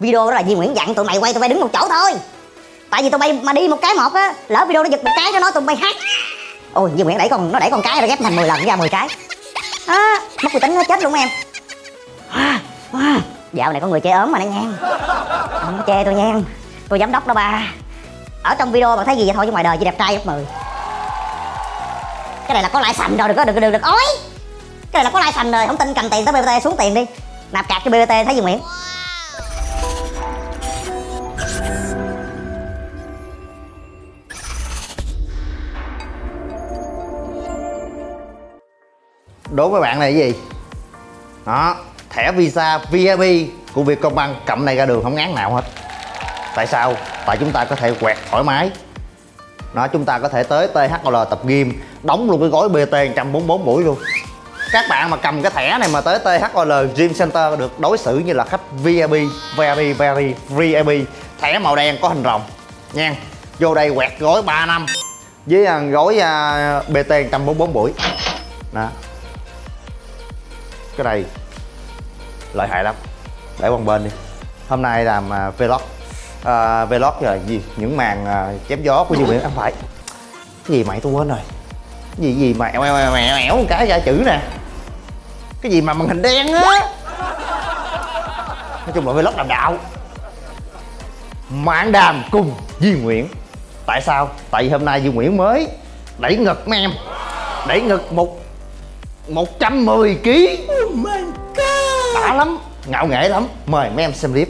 video đó là Duy Nguyễn dặn tụi mày quay tụi bay đứng một chỗ thôi. Tại vì tụi bay mà đi một cái một á lỡ video nó giật một cái cho nó tụi bay hát. Ôi Duy Nguyễn đẩy con nó đẩy con cái ra ghép thành 10 lần ra 10 cái. À, mất người tính nó chết luôn em. À, à. dạo này có người chê ốm mà nó nhan không có chê tôi nhan tôi giám đốc đó ba. Ở trong video bạn thấy gì vậy? Thôi chứ ngoài đời chỉ đẹp trai gấp 10 cái này là có lãi sành rồi đừng có đừng đừng được ói cái này là có lãi sành rồi. Không tin cầm tiền tới bbt xuống tiền đi. Nạp cạc cho bbt thấy gì nguyễn? Đố với bạn này cái gì? Đó, thẻ visa VIP của Vietcombank cầm này ra đường không ngán nào hết. Tại sao? Tại chúng ta có thể quẹt thoải mái. Nó, chúng ta có thể tới THL tập gym, đóng luôn cái gói BT 144 buổi luôn. Các bạn mà cầm cái thẻ này mà tới THL Gym Center được đối xử như là khách VIP VIP VIP VIP thẻ màu đen có hình rồng, nha. Vô đây quẹt gói 3 năm với à, gói à, BT 144 buổi. Đó cái này lợi hại lắm. Để qua bên đi. Hôm nay làm uh, vlog. Uh, vlog là gì? Những màn uh, chém gió của Duy Nguyễn. Không phải. Cái gì mày tôi quên rồi. Cái gì gì mà ẻo ẻo ẻo ẻo, ẻo một cái ra chữ nè. Cái gì mà màn hình đen á. Nói chung là vlog đàm đạo. Mạng đàm cùng Duy Nguyễn. Tại sao? Tại vì hôm nay Duy Nguyễn mới đẩy ngực mấy em đẩy ngực một 110 kg my god đã lắm ngạo nghễ lắm mời mấy em xem clip.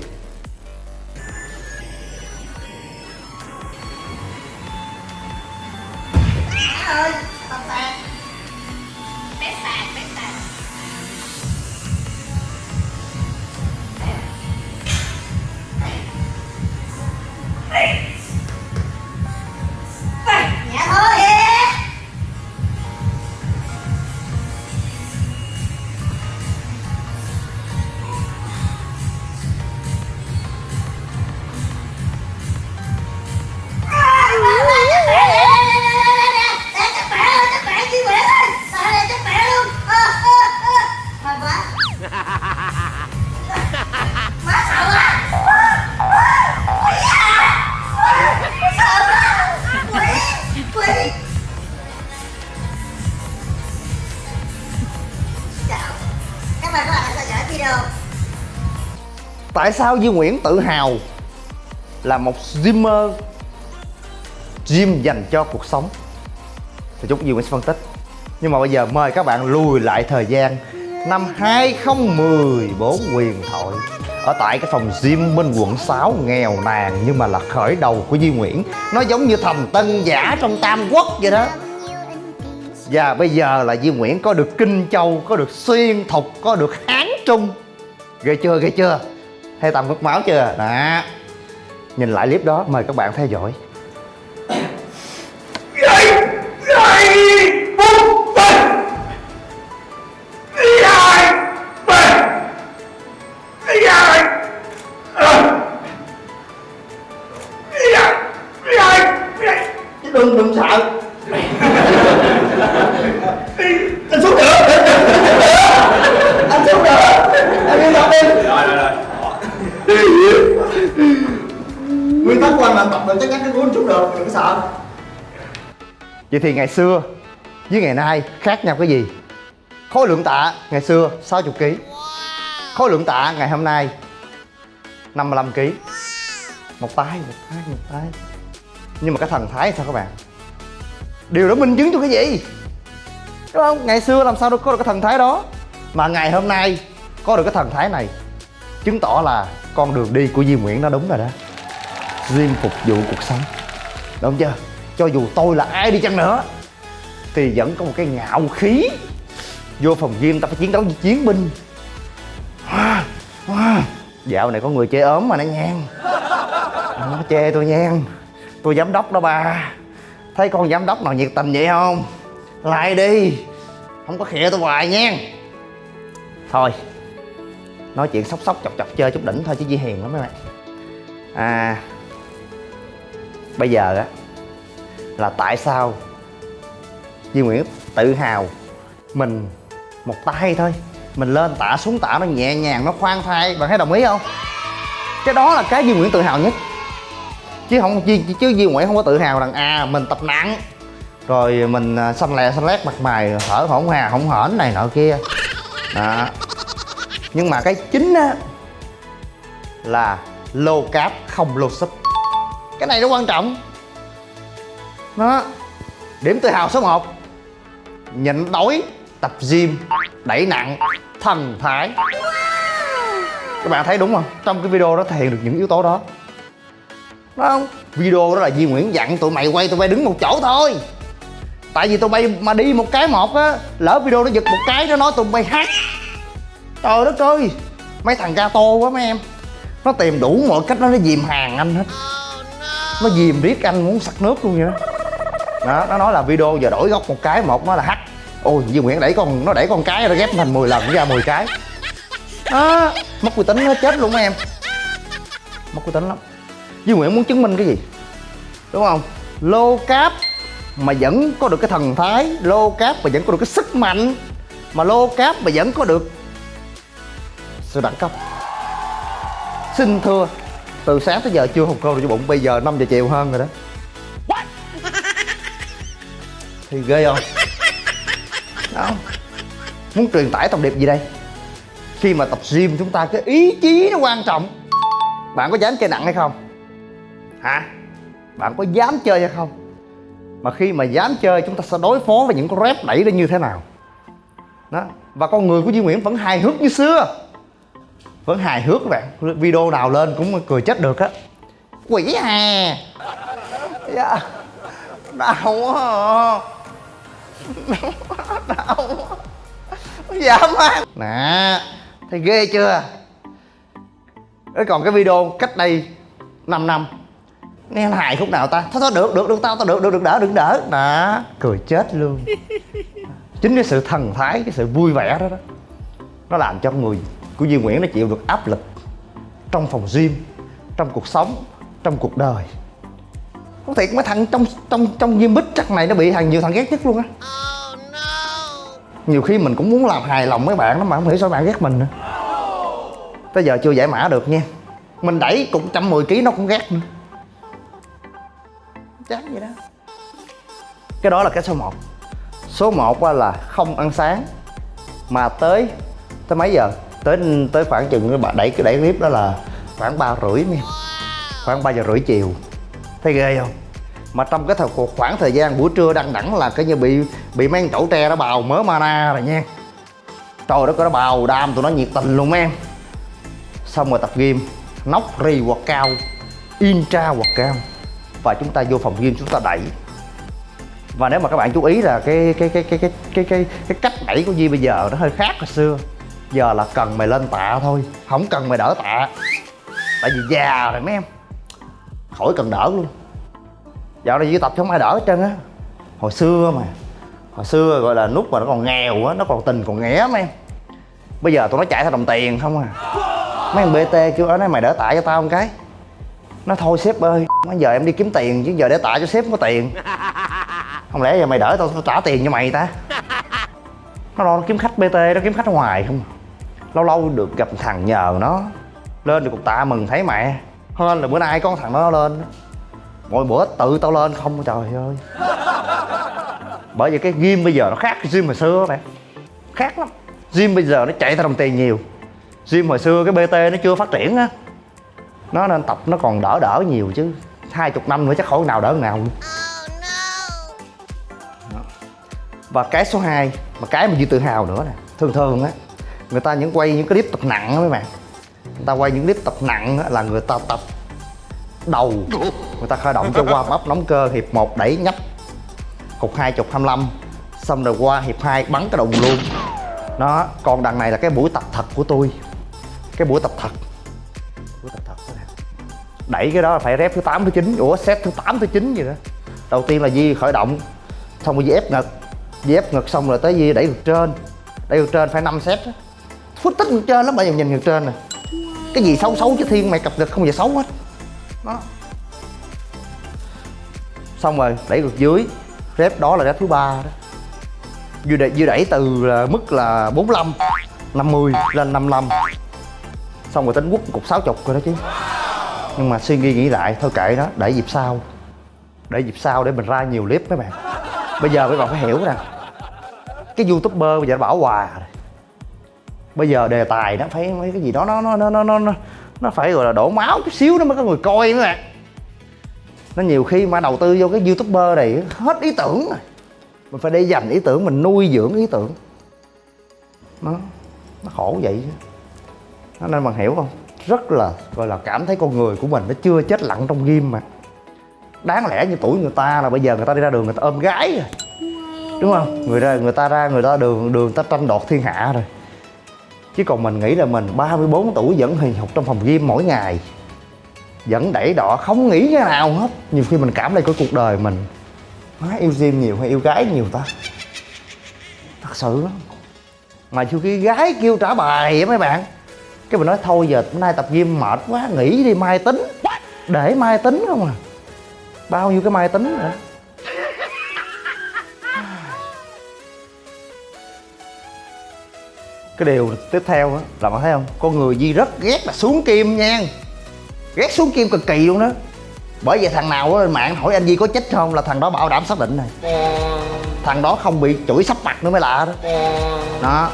Tại sao Duy Nguyễn tự hào là một gymmer gym dành cho cuộc sống? Thì chút Duy Nguyễn sẽ phân tích. Nhưng mà bây giờ mời các bạn lùi lại thời gian. Năm 2014 quyền thoại. Ở tại cái phòng gym bên quận 6 nghèo nàn nhưng mà là khởi đầu của Duy Nguyễn. Nó giống như thầm tân giả trong Tam Quốc vậy đó. Và bây giờ là Duy Nguyễn có được Kinh Châu, có được Xuyên Thục, có được Hán Trung. Ghê chưa, ghê chưa? Thấy tầm mất máu chưa? Đó. Nhìn lại clip đó, mời các bạn theo dõi. Đừng sợ? Vậy thì ngày xưa với ngày nay khác nhau cái gì? Khối lượng tạ ngày xưa 60 kg khối lượng tạ ngày hôm nay 55 kg một tay một tay một tay. Nhưng mà cái thần thái sao các bạn? Điều đó minh chứng cho cái gì? Đúng không? Ngày xưa làm sao đâu có được cái thần thái đó? Mà ngày hôm nay có được cái thần thái này, chứng tỏ là con đường đi của Duy Nguyễn nó đúng rồi đó. Duyên phục vụ cuộc sống. Đúng chưa? Cho dù tôi là ai đi chăng nữa, Thì vẫn có một cái ngạo khí. Vô phòng gym ta phải chiến đấu với chiến binh. Wow. Dạo này có người chê ốm mà nó nhan Nó chê tôi nhan Tôi giám đốc đó ba. Thấy con giám đốc nào nhiệt tình vậy không? Lại đi. Không có khịa tôi hoài nha. Thôi, Nói chuyện sóc sóc chọc chọc chơi chút đỉnh thôi chứ Di Hiền lắm mấy bạn. À Bây giờ á Là tại sao Duy Nguyễn tự hào Mình một tay thôi Mình lên tạ xuống tạ nó nhẹ nhàng Nó khoan thai Bạn thấy đồng ý không? Cái đó là cái Duy Nguyễn tự hào nhất. Chứ không chứ, chứ Duy Nguyễn không có tự hào rằng à mình tập nặng rồi mình à, xanh lè xanh lét mặt mày thở hổn hà hổn hển này nọ kia. Đó. Nhưng mà cái chính á là lô cáp không lô súp cái này nó quan trọng. Đó điểm tự hào số 1 nhịn đói tập gym đẩy nặng thần thái. Các bạn thấy đúng không? Trong cái video đó thể hiện được những yếu tố đó. Đúng không? Video đó là Duy Nguyễn dặn tụi mày quay tụi bay đứng một chỗ thôi. Tại vì tụi bay mà đi một cái một á lỡ video nó giật một cái nó nói tụi bay hát. Trời đất ơi! Mấy thằng gato quá mấy em. Nó tìm đủ mọi cách nó nó dìm hàng anh hết nó dìm riết anh muốn sặc nước luôn vậy đó. Đó, nó nói là video giờ đổi góc một cái một nó là hắt ôi Duy Nguyễn đẩy con, nó đẩy con cái nó ghép thành 10 lần ra 10 cái. Đó, mất uy tín nó chết luôn mấy em. Mất uy tín lắm. Duy Nguyễn muốn chứng minh cái gì? Đúng không? Lô cáp mà vẫn có được cái thần thái, lô cáp mà vẫn có được cái sức mạnh, mà lô cáp mà vẫn có được sự đẳng cấp. Xin thưa từ sáng tới giờ chưa hụt câu được cho bụng bây giờ 5 giờ chiều hơn rồi đó. Thì ghê không? Đó. Muốn truyền tải thông điệp gì đây? Khi mà tập gym chúng ta cái ý chí nó quan trọng. Bạn có dám chơi nặng hay không? Hả? Bạn có dám chơi hay không? Mà khi mà dám chơi chúng ta sẽ đối phó với những con rep đẩy ra như thế nào? Đó. Và con người của Duy Nguyễn vẫn hài hước như xưa vẫn hài hước các bạn. Video nào lên cũng cười chết được á. Quỷ hà dạ. Đau quá à. đau quá à. dạ ăn nè, thấy ghê chưa? Thế còn cái video cách đây 5 năm. Nghe nó hài khúc nào ta? Thôi thôi, được được được tao tao được được được, đỡ, đừng đỡ. Đó cười chết luôn. Chính cái sự thần thái, cái sự vui vẻ đó đó. Nó làm cho người của Duy Nguyễn nó chịu được áp lực trong phòng gym, trong cuộc sống, trong cuộc đời. Có thiệt mấy thằng trong trong trong gym bích chắc này nó bị thằng nhiều thằng ghét nhất luôn á. Nhiều khi mình cũng muốn làm hài lòng mấy bạn lắm mà không hiểu sao bạn ghét mình nữa. Tới giờ chưa giải mã được nha. Mình đẩy cũng 110 kg nó cũng ghét nữa. Chán vậy đó. Cái đó là cái số 1 số 1 là không ăn sáng, mà tới tới mấy giờ? Tới tới khoảng chừng bạn đẩy cái đẩy clip đó là khoảng ba rưỡi nha. Khoảng 3 giờ rưỡi chiều. Thấy ghê không? Mà trong cái thời khoảng thời gian buổi trưa đăng đẳng là cái như bị bị mấy con chậu tre nó bào mớ mana rồi nha. Trời đất nó bào đam tụi nó nhiệt tình luôn em xong rồi tập gym nóc ri hoặc cao intra hoặc cao. Và chúng ta vô phòng gym chúng ta đẩy. Và nếu mà các bạn chú ý là cái cái cái cái cái cái cái, cái cách đẩy của Di bây giờ nó hơi khác hồi xưa giờ là cần mày lên tạ thôi không cần mày đỡ tạ. Tại vì già rồi mấy em khỏi cần đỡ luôn. Dạo này tập không ai đỡ hết trơn á. Hồi xưa mà hồi xưa gọi là nút mà nó còn nghèo á nó còn tình còn nghé mấy em. Bây giờ tụi nó chạy theo đồng tiền không à. Mấy anh bt kêu ở đây mày đỡ tạ cho tao một cái. Nó thôi sếp ơi bây giờ em đi kiếm tiền chứ giờ để tạ cho sếp không có tiền. Không lẽ giờ mày đỡ tao, tao trả tiền cho mày ta? Nó lo nó kiếm khách bt nó kiếm khách ngoài không lâu lâu được gặp thằng nhờ nó. Lên được cục tạ mừng thấy mẹ. Hơn là bữa nay có thằng nó lên. Mỗi bữa tự tao lên. Không trời ơi. Bởi vì cái gym bây giờ nó khác gym hồi xưa bạn. Khác lắm. Gym bây giờ nó chạy theo đồng tiền nhiều. Gym hồi xưa cái bt nó chưa phát triển á. Nó nên tập nó còn đỡ đỡ nhiều chứ. Hai chục năm nữa chắc khỏi nào đỡ nào luôn. Và cái số 2 mà cái mà Duy tự hào nữa nè. Thường thường á người ta những quay những cái clip tập nặng đó mấy bạn. Người ta quay những clip tập nặng là người ta tập đầu. Người ta khởi động cho qua bắp nóng cơ, hiệp 1 đẩy nhấp. Cục hai chục 25 xong rồi qua hiệp 2 bắn cái đồng luôn. Nó còn đằng này là cái buổi tập thật của tôi. Cái buổi tập thật. Buổi tập thật đẩy cái đó là phải rep thứ 8 thứ 9 ủa, set thứ 8 thứ 9 gì đó. Đầu tiên là Di khởi động. Xong rồi Di ép ngực. Di ép ngực xong rồi tới Di đẩy ngực trên. Đẩy ngực trên phải 5 set đó phút tích ngực trên lắm bởi vì nhìn ngực trên nè. Cái gì xấu xấu chứ thiên mày cặp ngực không giờ xấu hết. Đó. Xong rồi đẩy ngược dưới. Rep đó là rep thứ ba đó. Dư đẩy, dư đẩy từ là mức là 45 50 lên 55 Xong rồi tính quất cục 60 rồi đó chứ. Nhưng mà suy nghĩ nghĩ lại thôi kệ đó để dịp sau. Để dịp sau để mình ra nhiều clip mấy bạn. Bây giờ mấy bạn phải hiểu rằng cái youtuber bây giờ nó bảo hòa rồi bây giờ đề tài nó phải mấy cái gì đó nó nó nó nó nó nó phải gọi là đổ máu chút xíu nó mới có người coi nữa, bạn. Nó nhiều khi mà đầu tư vô cái youtuber này hết ý tưởng rồi. Mình phải để dành ý tưởng mình nuôi dưỡng ý tưởng. Nó nó khổ vậy chứ. Nên bạn hiểu không? Rất là gọi là cảm thấy con người của mình nó chưa chết lặng trong ghim mà. Đáng lẽ như tuổi người ta là bây giờ người ta đi ra đường người ta ôm gái rồi. Đúng không? Người ra người ta ra người ta đường đường ta tranh đoạt thiên hạ rồi chứ còn mình nghĩ là mình 34 tuổi vẫn hình học trong phòng gym mỗi ngày. Vẫn đẩy đỏ, không nghĩ cái nào hết. Nhiều khi mình cảm thấy cái cuộc đời mình. Má, yêu gym nhiều hay yêu gái nhiều ta? Thật sự lắm. Mà chưa khi gái kêu trả bài á mấy bạn. Cái mình nói thôi giờ nay tập gym mệt quá, nghỉ đi, mai tính. Để mai tính không à. Bao nhiêu cái mai tính nữa. Cái điều tiếp theo á, là bạn thấy không? Con người Di rất ghét là xuống kim nha. Ghét xuống kim cực kỳ luôn đó. Bởi vậy thằng nào á lên mạng hỏi anh Di có chết không là thằng đó bảo đảm xác định này. Thằng đó không bị chửi sắp mặt nữa mới lạ đó. Đó.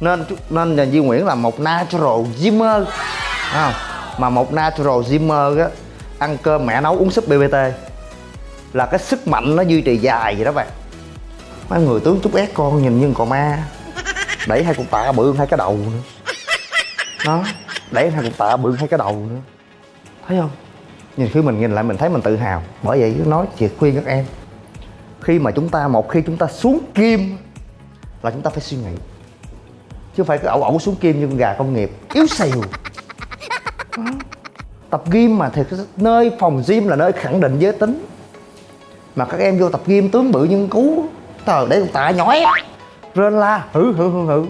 Nên nên là Di Nguyễn là một natural gymer Thấy không? Mà một natural gymer á, ăn cơm mẹ nấu uống súp BBT là cái sức mạnh nó duy trì dài vậy đó bạn. Mấy người tướng chút ép con nhìn như con ma đẩy hai cục tạ bự hơn hai cái đầu nữa. Đó. Đẩy hai cục tạ bự hơn hai cái đầu nữa. Thấy không? Nhìn khi mình nhìn lại mình thấy mình tự hào. Bởi vậy nói chị khuyên các em khi mà chúng ta một khi chúng ta xuống kim là chúng ta phải suy nghĩ. Chứ phải cứ ẩu ẩu xuống kim như con gà công nghiệp yếu xìu tập gym mà thì nơi phòng gym là nơi khẳng định giới tính. Mà các em vô tập gym tướng bự nhưng cú tờ để con tạ nhói rên la, hử hử hử hử.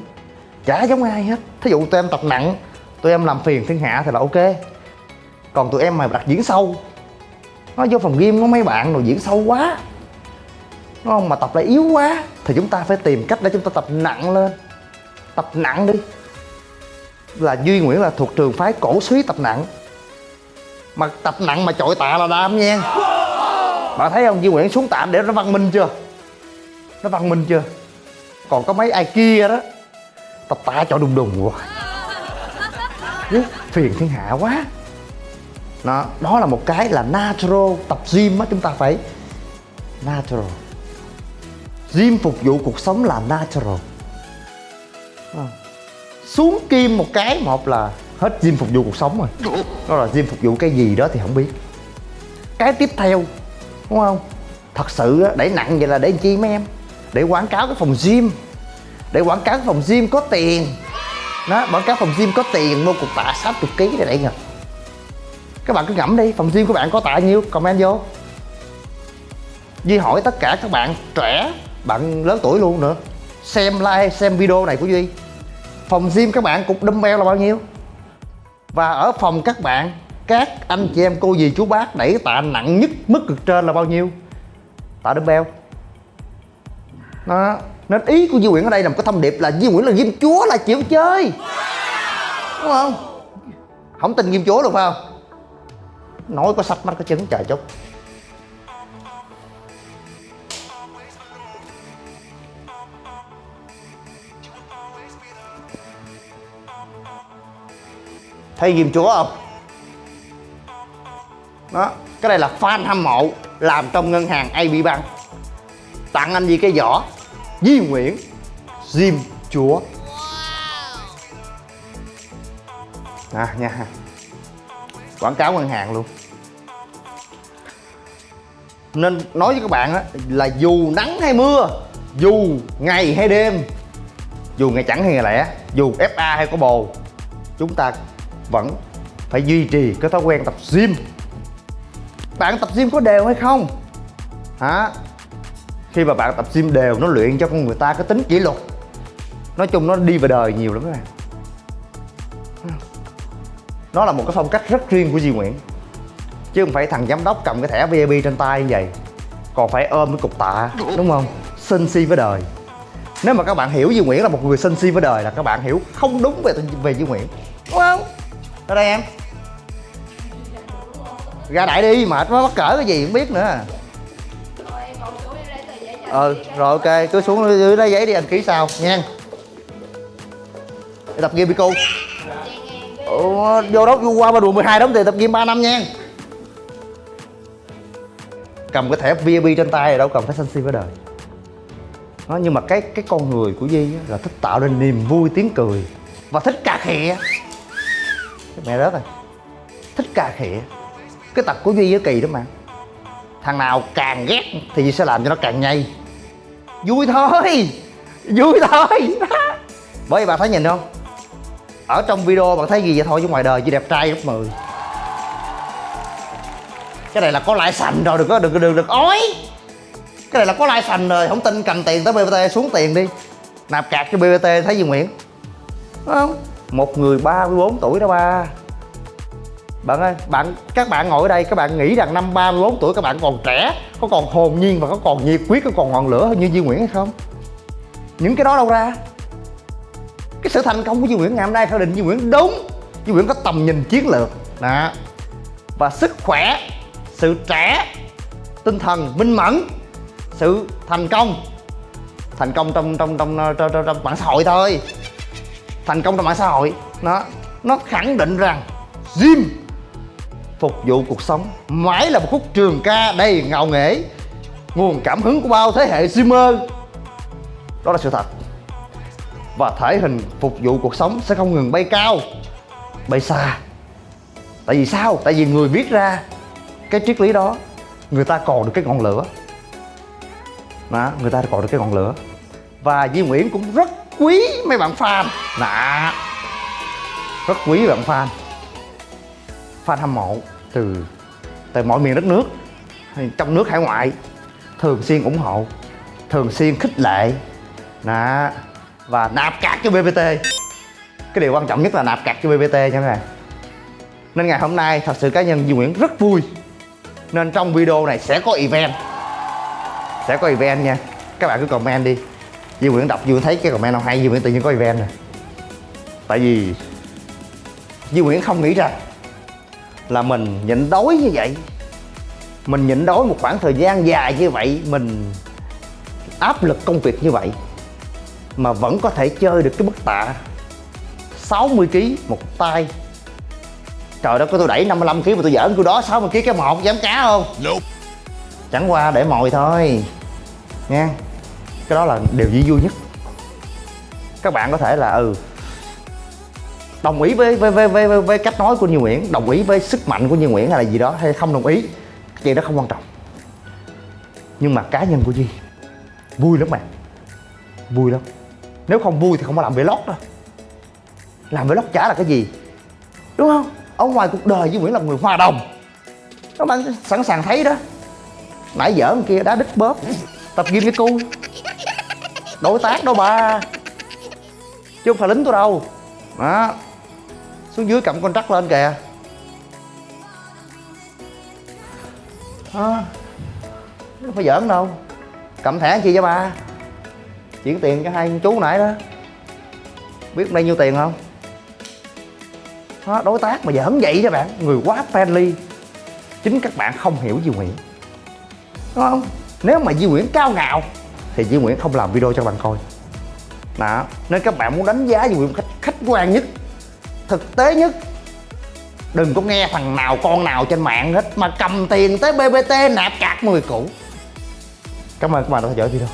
Chả giống ai hết. Thí dụ tụi em tập nặng, tụi em làm phiền thiên hạ thì là ok. Còn tụi em mà đặt diễn sâu, nó vô phòng gym có mấy bạn rồi diễn sâu quá. Đúng không mà tập lại yếu quá, thì chúng ta phải tìm cách để chúng ta tập nặng lên. Tập nặng đi. Là duy nguyễn là thuộc trường phái cổ suý tập nặng. Mà tập nặng mà chọi tạ là đam nha. Bạn thấy không? Duy nguyễn xuống tạm để nó văn minh chưa? Nó văn minh chưa? Còn có mấy ai kia đó tập tả cho đùng đùng rồi, Chứ phiền thiên hạ quá. Đó, đó là một cái là natural tập gym á chúng ta phải natural. Gym phục vụ cuộc sống là natural. À. xuống kim một cái một là hết gym phục vụ cuộc sống rồi. Đó là gym phục vụ cái gì đó thì không biết. Cái tiếp theo đúng không? Thật sự đẩy nặng vậy là để làm chi mấy em? Để quảng cáo cái phòng gym. Để quảng cáo cái phòng gym có tiền. Đó, quảng cáo phòng gym có tiền, mua cục tạ 60 kg để đẩy ngực các bạn cứ ngẫm đi, phòng gym của bạn có tạ nhiêu? Comment vô. Duy hỏi tất cả các bạn trẻ, bạn lớn tuổi luôn nữa. Xem like, xem video này của Duy. Phòng gym các bạn cục dumbbell là bao nhiêu? Và ở phòng các bạn, các anh chị em cô dì chú bác đẩy tạ nặng nhất mức cực trên là bao nhiêu? Tạ dumbbell đó. Nên ý của Duy Nguyễn ở đây là một cái thông điệp là Duy Nguyễn là ghim chúa là chịu chơi. Đúng không? Không tin ghim chúa được phải không? Nói có sách mắt có chứng, trời chút thấy ghim chúa không? Đó. Cái đây là fan hâm mộ làm trong ngân hàng AB Bank tặng anh gì cái giỏ Di Nguyễn Diêm Chúa. À nha. Quảng cáo ngân hàng luôn. Nên nói với các bạn á là dù nắng hay mưa dù ngày hay đêm dù ngày chẳng hay ngày lẻ dù FA hay có bồ chúng ta vẫn phải duy trì cái thói quen tập gym. Bạn tập gym có đều hay không? Hả khi mà bạn tập gym đều, nó luyện cho con người ta cái tính kỷ luật. Nói chung nó đi về đời nhiều lắm các bạn. Nó là một cái phong cách rất riêng của Di Nguyễn, chứ không phải thằng giám đốc cầm cái thẻ VIP trên tay như vậy, còn phải ôm cái cục tạ, đúng không? Sân si với đời. Nếu mà các bạn hiểu Duy Nguyễn là một người sân si với đời là các bạn hiểu không đúng về về Duy Nguyễn, đúng không? Ra đây em. Ra đại đi, mệt quá, mắc cỡ cái gì không biết nữa ừ rồi ok cứ xuống dưới lấy giấy đi anh ký sau nha. Tập game đi cô. Ủa, vô đó vô qua ba đùa 12 đóng tiền tập game 3 năm nha. Cầm cái thẻ VIP trên tay rồi đâu cần phải sân si với đời. Đó, nhưng mà cái cái con người của Di là thích tạo nên niềm vui tiếng cười và thích cà khịa. Mẹ rớt rồi. Thích cà khịa. Cái tật của Duy với kỳ đó mà. Thằng nào càng ghét thì Duy sẽ làm cho nó càng nhây vui thôi. Vui thôi. Bởi vì bạn thấy nhìn không? Ở trong video bạn thấy gì vậy thôi chứ ngoài đời chỉ đẹp trai gấp 10 cái này là có lại sành rồi, đừng có đừng đừng đừng ói cái này là có lãi sành rồi, không tin cầm tiền tới bbt xuống tiền đi. Nạp cạc cho bbt thấy gì nguyễn? Đúng không? Một người 34 tuổi đó ba bạn ơi bạn các bạn ngồi ở đây các bạn nghĩ rằng năm 34 tuổi các bạn còn trẻ có còn hồn nhiên và có còn nhiệt huyết có còn ngọn lửa như Duy Nguyễn hay không? Những cái đó đâu ra? Cái sự thành công của Duy Nguyễn ngày hôm nay khẳng định Duy Nguyễn đúng. Duy Nguyễn có tầm nhìn chiến lược. Đó. Và sức khỏe sự trẻ tinh thần minh mẫn sự thành công. Thành công trong trong trong ờ, trong, trong, trong mạng xã hội thôi. Thành công trong mạng xã hội. Nó nó khẳng định rằng gym phục vụ cuộc sống. Mãi là một khúc trường ca đầy ngạo nghễ. Nguồn cảm hứng của bao thế hệ gymer đó là sự thật. Và thể hình phục vụ cuộc sống sẽ không ngừng bay cao bay xa. Tại vì sao? Tại vì người viết ra cái triết lý đó người ta còn được cái ngọn lửa. Đó, người ta còn được cái ngọn lửa. Và Duy Nguyễn cũng rất quý mấy bạn fan. Đó rất quý bạn fan fan hâm mộ từ từ mọi miền đất nước trong nước, hải ngoại, thường xuyên ủng hộ, thường xuyên khích lệ. Đó. Và nạp cạc cho BBT cái điều quan trọng nhất là nạp cạc cho BBT nha các bạn. Nên ngày hôm nay, thật sự cá nhân Duy Nguyễn rất vui. Nên trong video này sẽ có event. Sẽ có event nha. Các bạn cứ comment đi. Duy Nguyễn đọc, Duy Nguyễn thấy cái comment nào hay, Duy Nguyễn tự nhiên có event nè. Tại vì Duy Nguyễn không nghĩ rằng là mình nhịn đói như vậy. Mình nhịn đói một khoảng thời gian dài như vậy mình áp lực công việc như vậy mà vẫn có thể chơi được cái bức tạ 60 kg một tay. Trời đất có tôi đẩy 55 kg mà tôi giỡn tôi đó 60 kg cái một dám cá không? Nope. chẳng qua để mồi thôi nha cái đó là điều vui vui nhất. Các bạn có thể là ừ đồng ý với với với với, với, cách nói của Như Nguyễn? Đồng ý với sức mạnh của Như Nguyễn hay là gì đó? Hay không đồng ý? Chuyện đó không quan trọng. Nhưng mà cá nhân của Duy vui lắm bạn. Vui lắm. Nếu không vui thì không có làm vlog đâu. Làm vlog chả là cái gì. Đúng không? Ở ngoài cuộc đời Duy Nguyễn là người hòa đồng. Các bạn sẵn sàng thấy đó. Nãy dở kia đá đít bóp. Tập gym với cu đối tác đâu bà, chứ không phải lính tôi đâu. Đó xuống dưới cầm con trắc lên kìa. À, không phải giỡn đâu. Cầm thẻ chi cho ba? Chuyển tiền cho hai chú nãy đó. Biết bao nhiêu tiền không? Đó, đối tác mà giỡn vậy các bạn. Người quá friendly. Chính các bạn không hiểu Duy Nguyễn. Đúng không? Nếu mà Di Nguyễn cao ngạo thì Di Nguyễn không làm video cho các bạn coi. Đó nên các bạn muốn đánh giá Di Nguyễn một cách khách quan nhất thực tế nhất. Đừng có nghe thằng nào, con nào trên mạng hết, mà cầm tiền tới BBT nạp cạc 10 củ. Cảm ơn các bạn đã theo dõi video.